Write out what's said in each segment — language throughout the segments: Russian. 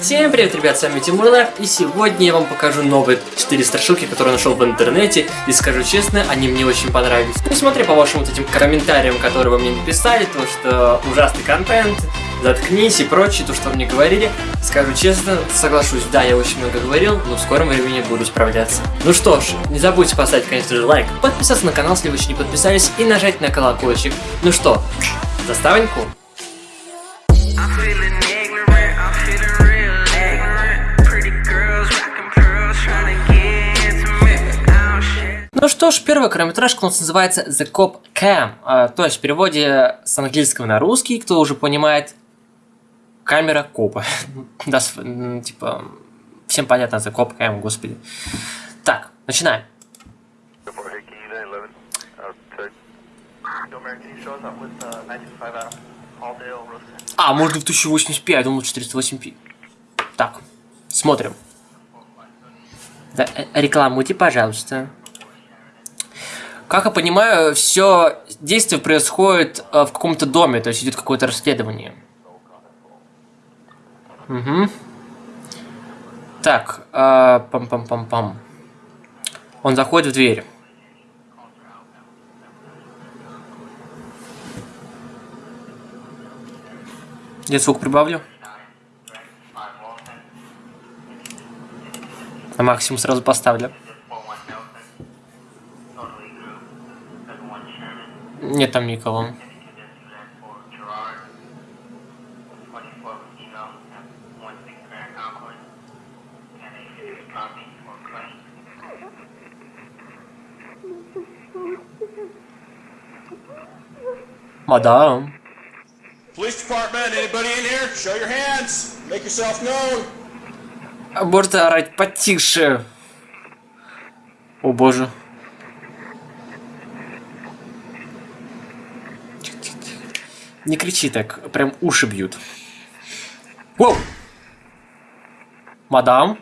Всем привет, ребят, с вами Тимур Лайф, и сегодня я вам покажу новые 4 страшилки, которые нашел в интернете, и скажу честно, они мне очень понравились. Ну, смотря по вашим вот этим комментариям, которые вы мне написали, то, что ужасный контент, заткнись и прочее, то, что вы мне говорили, скажу честно, соглашусь, да, я очень много говорил, но в скором времени буду справляться. Ну что ж, не забудьте поставить, конечно же, лайк, подписаться на канал, если вы еще не подписались, и нажать на колокольчик. Ну что, заставоньку? Ну что ж, первая короткометражка у нас называется The Cop Cam, а, то есть в переводе с английского на русский, кто уже понимает, камера копа. да, типа, всем понятно The Cop Cam, господи. Так, начинаем. Report here, can you 11? To Domer, can you show us up with 925 Adam? Halldale, Rosen. А, можно в 1080p, я думал 408p. Так, смотрим. Да, э, рекламуйте, пожалуйста. Как я понимаю, все действие происходит э, в каком-то доме, то есть идет какое-то расследование. Угу. Так, э, пам-пам-пам-пам. Он заходит в дверь. Я звук прибавлю. На максимум сразу поставлю. Нет там никого. Мадам. Police department, anybody in here? Show your hands. Make yourself known. А Можно орать потише. О боже. Не кричи так, прям уши бьют. Воу! Мадам,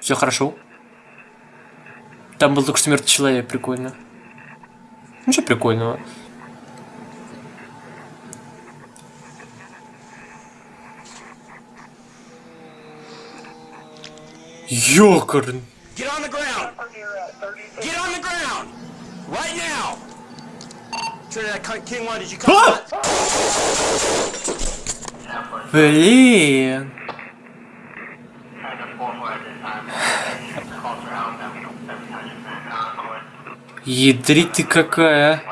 все хорошо. Там был только что мертвый человек, прикольно. Ничего прикольного. Ёкарн. Get on the ground. Get on the ground. Right now. Trinidad Cunt? А! Блин. Ядрить ты какая.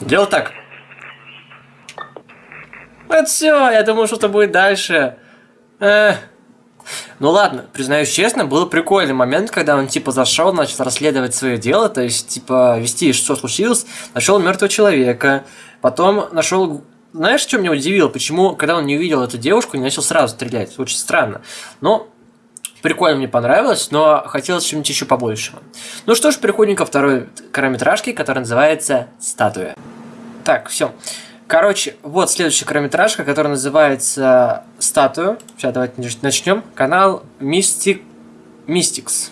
Делай так. Это все, я думал, что-то будет дальше. Эх. Ну ладно, признаюсь честно, был прикольный момент, когда он типа зашел, начал расследовать свое дело, то есть типа вести, что случилось, нашел мертвого человека, потом нашел, знаешь, что меня удивило, почему, когда он не увидел эту девушку, не начал сразу стрелять, очень странно. Но прикольно мне понравилось, но хотелось чего-нибудь еще побольшего. Ну что ж, переходим ко второй короткометражке, которая называется «Статуя». Так, все. Короче, вот следующая короткометражка, которая называется «Статую». Сейчас давайте начнем. Канал Mystic... Mystics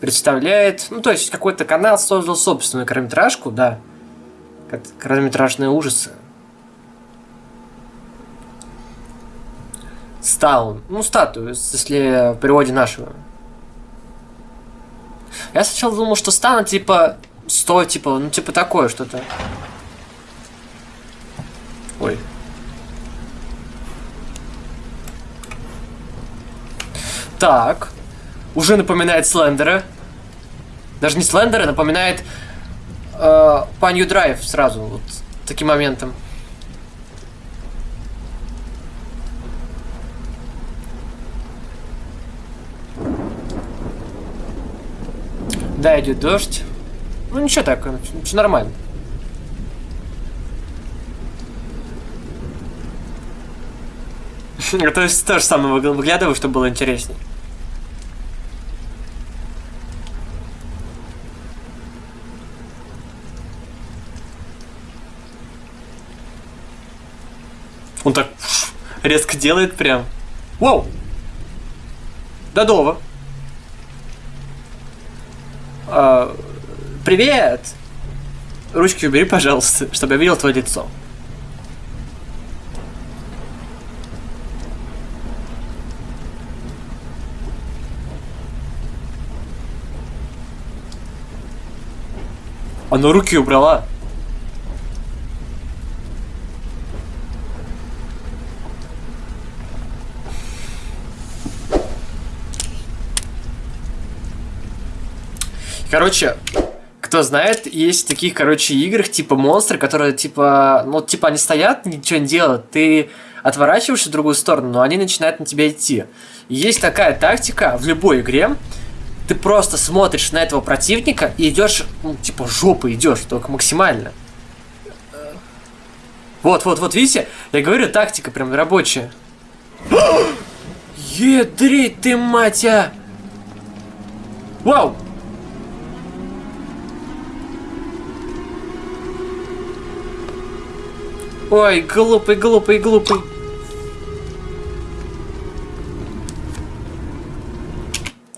представляет... Ну, то есть, какой-то канал создал собственную короткометражку, да. Короткометражные ужасы. Стал. Ну, статую, если в переводе нашего. Я сначала думал, что стана, типа, сто, типа, ну, типа такое что-то. Ой. Так. Уже напоминает Слендера. Даже не Слендера, напоминает э, Панью Драйв сразу. Вот таким моментом. Да, идет дождь. Ну ничего так, все нормально. То есть то самое выглядываю, чтобы было интереснее. резко делает прям. Вау! Додова. А, привет! Ручки убери, пожалуйста, чтобы я видел твое лицо. Она руки убрала. Короче, кто знает, есть таких, короче, играх, типа монстры, которые, типа, ну, типа, они стоят, ничего не делают, ты отворачиваешься в другую сторону, но они начинают на тебя идти. И есть такая тактика в любой игре, ты просто смотришь на этого противника и идешь, ну, типа, жопой идешь, только максимально. Вот, вот, вот, видите? Я говорю, тактика прям рабочая. Едрить ты, мать, а! Вау! Ой, глупый, глупый, глупый.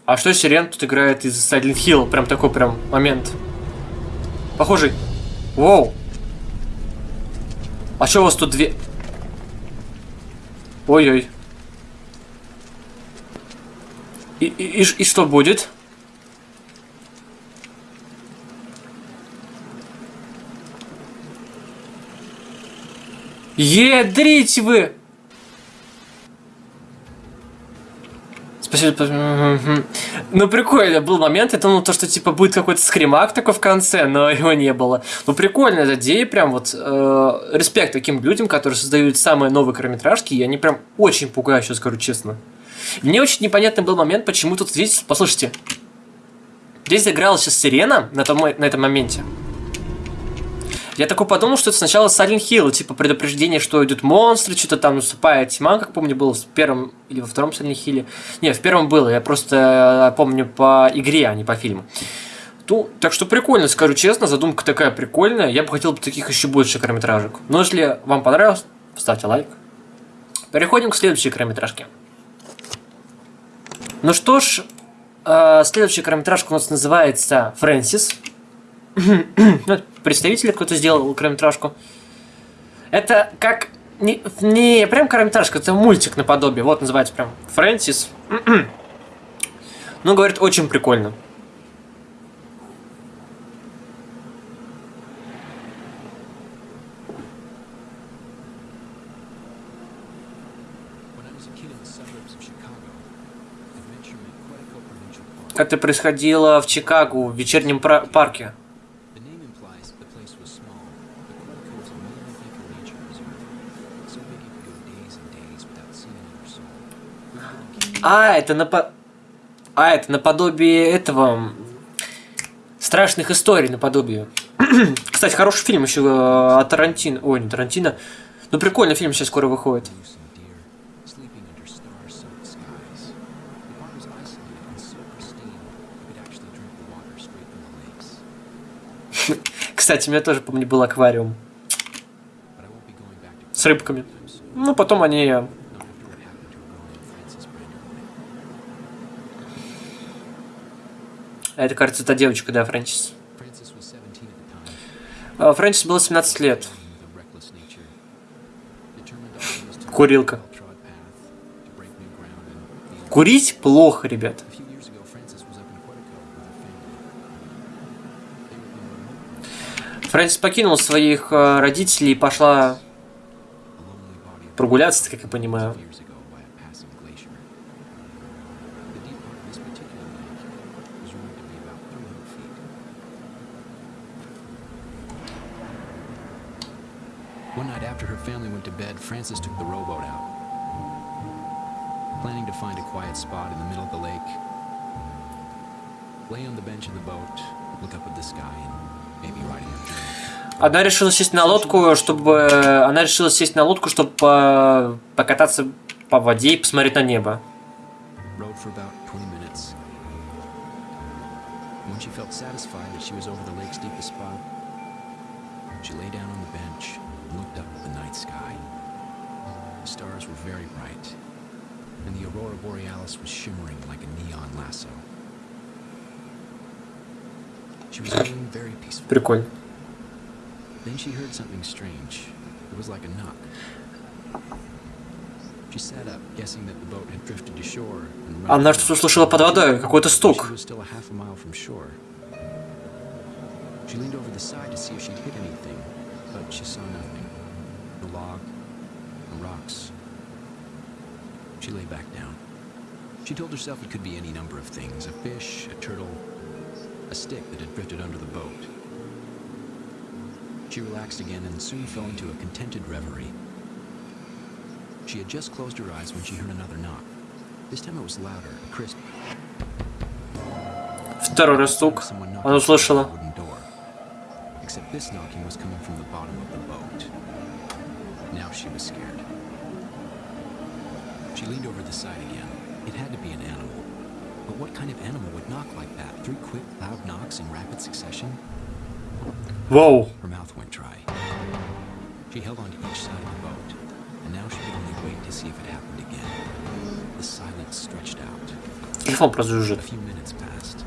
А что Сирен тут играет из Silent Hill? Прям такой прям момент. Похожий. Воу. А что у вас тут две... Ой-ой. И, и, и, и что будет? Едрить вы! Спасибо. Ну, прикольно, был момент, я думал, то, что, типа, будет какой-то скримак такой в конце, но его не было. Ну, прикольно, эта идея, прям вот, э, респект таким людям, которые создают самые новые короткометражки, и они прям очень пугают, сейчас скажу честно. Мне очень непонятный был момент, почему тут здесь, послушайте, здесь играла сейчас сирена на, том, на этом моменте. Я такой подумал, что это сначала Silent Hill, типа предупреждение, что идут монстры, что-то там наступает тьма, как помню, было в первом или во втором Silent Hill. Не, в первом было, я просто э, помню по игре, а не по фильму. Ну, так что прикольно, скажу честно, задумка такая прикольная. Я бы хотел бы таких еще больше короткометражек. Но если вам понравилось, ставьте лайк. Переходим к следующей короткометражке. Ну что ж, э, следующая короткометражка у нас называется «Фрэнсис». Ну, представитель кто-то сделал короткометражку. Это как... Не, не прям короткометражка, это мультик наподобие. Вот называется прям «Фрэнсис». Ну, говорит, очень прикольно. Это происходило в Чикаго, в вечернем парке. А, это напо... А, это наподобие этого... Страшных историй наподобие. Кстати, хороший фильм еще э, от Тарантино. Ой, не Тарантино. Ну, прикольный фильм сейчас скоро выходит. Кстати, у меня тоже, помню, был аквариум с рыбками. Ну, потом они... э, not after what happened to a girl named Frances Branderwood. а Это, кажется, та девочка, да, Фрэнсис. Frances was 17 at the time, А, Фрэнсис было 17 лет. Курилка. Курить плохо, ребят. Фрэнсис покинула своих э, родителей и пошла прогуляться, как я понимаю. One night after her family went to bed, Frances took the rowboat out. Planning to find a quiet spot in the middle of the lake, lay on the bench of the boat, look up at the sky, and maybe write in her journal. Она решила сесть на лодку, чтобы... Она решила сесть на лодку, чтобы э, покататься по воде и посмотреть на небо. rode for about 20 minutes. When she felt satisfied that she was over the lake's deepest spot, she lay down on the bench and looked up at the night sky. The stars were very bright, and the aurora borealis was shimmering like a neon lasso. She was feeling very peaceful. Прикольно. Then she heard something strange. It was like a knock. She sat up, guessing that the boat had drifted to shore and run Она aground. что-то услышала под водой, какой-то She стук. was still a half a mile from shore. She leaned over the side to see if she'd hit anything, but she saw nothing. No log, no rocks. She lay back down. She told herself it could be any number of things a fish, a turtle, a stick that had drifted under the boat. She relaxed again and soon fell into a contented reverie. She had just closed her eyes when she heard another knock. This time it was louder, crisp. Второй раз стук. Someone knocked Она on the услышала. This knocking was coming from the bottom of the boat. Now she was scared. She leaned over the side again. It had to be an animal. But what kind of animal would knock like that? Three quick, loud knocks in rapid succession? Whoa. Her mouth went dry. She held on to each side of the boat, and now she could only wait to see if it happened again. The silence stretched out. A few minutes passed,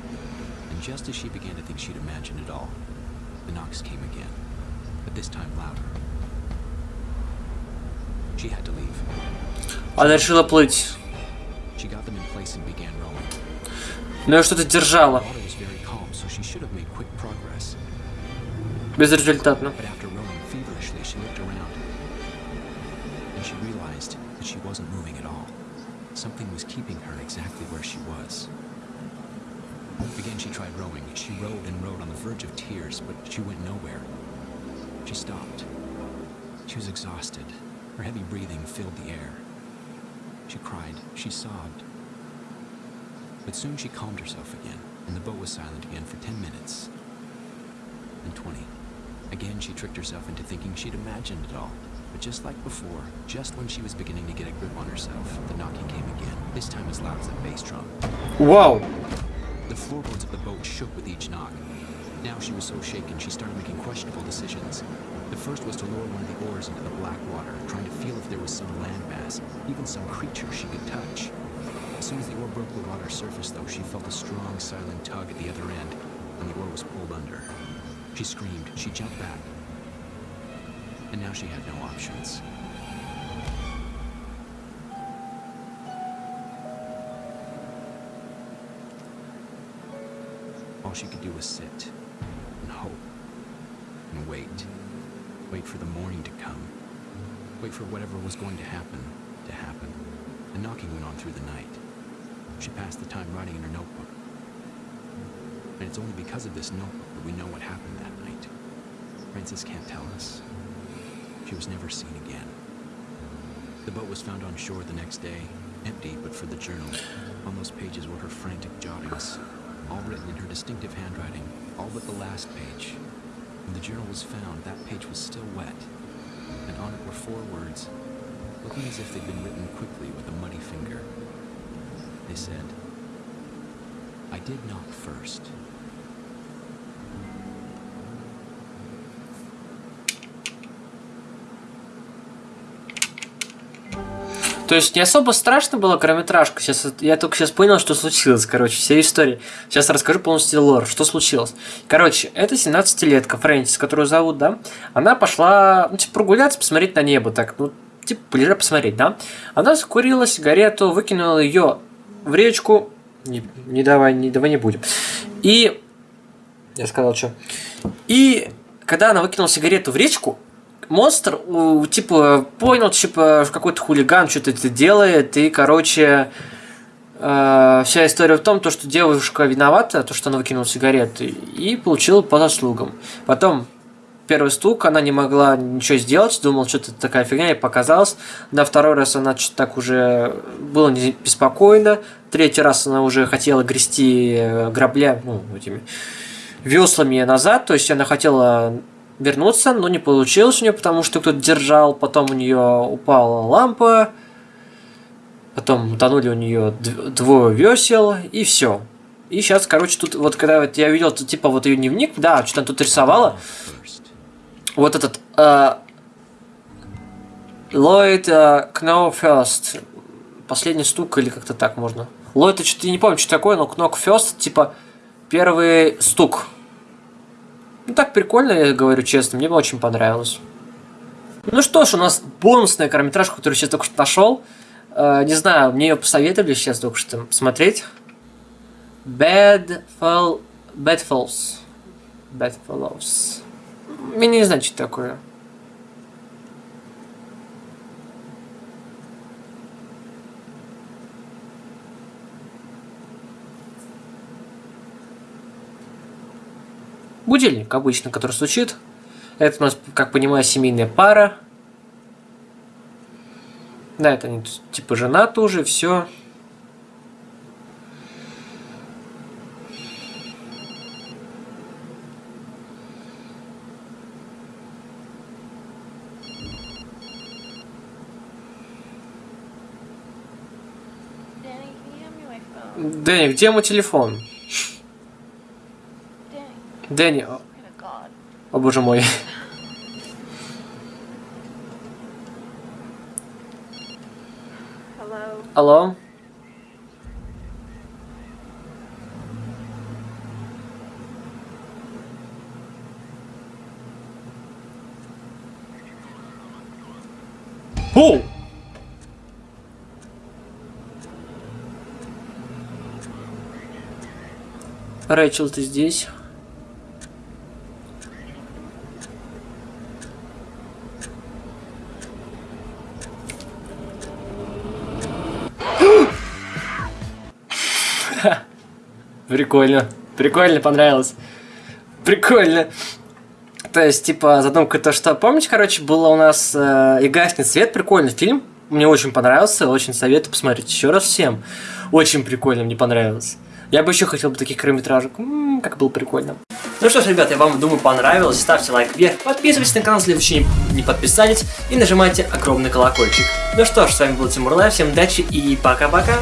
and just as she began to think she'd imagined it all, the knocks came again, but this time louder. She had to leave. Она решила плыть. She got them in place and began rowing. Но ее что-то держало. The water was very calm, so she should have made quick progress. Безрезультатно. But after rowing feverishly, she looked around, and she realized that she wasn't moving at all. Something was keeping her exactly where she was. Again, she tried rowing. She rowed and rowed on the verge of tears, but she went nowhere. She stopped. She was exhausted. Her heavy breathing filled the air. She cried. She sobbed. But soon she calmed herself again, and the boat was silent again for 10 minutes. And 20. Again, she tricked herself into thinking she'd imagined it all. But just like before, just when she was beginning to get a grip on herself, the knocking came again, this time as loud as a bass drum. Whoa! The floorboards of the boat shook with each knock. Now she was so shaken she started making questionable decisions. The first was to lower one of the oars into the black water, trying to feel if there was some landmass, even some creature she could touch. As soon as the oar broke the water's surface, though, she felt a strong, silent tug at the other end, and the oar was pulled under. She screamed, she jumped back, and now she had no options. She could do was sit and hope and wait. Wait for the morning to come. Wait for whatever was going to happen to happen. The knocking went on through the night. She passed the time writing in her notebook. And it's only because of this notebook that we know what happened that night. Francis can't tell us. She was never seen again. The boat was found on shore the next day, empty but for the journal. On those pages were her frantic jottings, all written in her distinctive handwriting, all but the last page. When the journal was found, that page was still wet, and on it were four words, looking as if they'd been written quickly with a muddy finger. They said, I did knock first. То есть не особо страшно было короткометражка. Сейчас я только сейчас понял, что случилось, короче, вся история. Сейчас расскажу полностью лор, что случилось. Короче, это 17-летка Фрэнсис, которую зовут, да? Она пошла, ну, типа, прогуляться, посмотреть на небо, так, ну, типа, полежать, посмотреть, да? Она закурила сигарету, выкинула ее в речку. Не, не давай, не давай не будем. И я сказал, что. И когда она выкинула сигарету в речку, монстр, типа, понял, типа, какой-то хулиган что-то это делает, и, короче, э, вся история в том, то, что девушка виновата, то, что она выкинула сигареты, и получила по заслугам. Потом первый стук, она не могла ничего сделать, думала, что-то такая фигня, ей показалось. На второй раз она что-то так уже было не беспокойно. Третий раз она уже хотела грести э, грабля, ну, этими веслами назад, то есть она хотела вернуться, но не получилось у нее, потому что кто-то держал, потом у нее упала лампа, потом утонули у нее двое весел, и все. И сейчас, короче, тут вот когда вот я видел, типа вот ее дневник, да, что она тут рисовала, вот этот э, Lloyd э, Know First, последний стук или как-то так можно. Lloyd, я что-то не помню, что такое, но First, типа первый стук. Ну так прикольно, я говорю честно, мне очень понравилось. Ну что ж, у нас бонусная короткометражка, которую сейчас только что нашел. Э, не знаю, мне ее посоветовали сейчас только что посмотреть. Bad Fall... Bad Falls. Bedfellows. Я не знаю, что такое. Будильник обычно, который стучит. Это у нас, как понимаю, семейная пара. Да, это они типа женаты уже, все. Дэнни, где мой телефон? Дэнни, о, боже мой. Алло? О! Рэйчел, ты здесь? Прикольно. Прикольно, понравилось. Прикольно. То есть, типа, задумка то, что... Помните, короче, было у нас э, «И гаснет свет», прикольный фильм. Мне очень понравился, очень советую посмотреть еще раз всем. Очень прикольно, мне понравилось. Я бы еще хотел бы таких короткометражек. М, как было прикольно. Ну что ж, ребят, я вам, думаю, понравилось. Ставьте лайк вверх, подписывайтесь на канал, если еще не подписались, и нажимайте огромный колокольчик. Ну что ж, с вами был Тимур Лайв, всем удачи и пока-пока.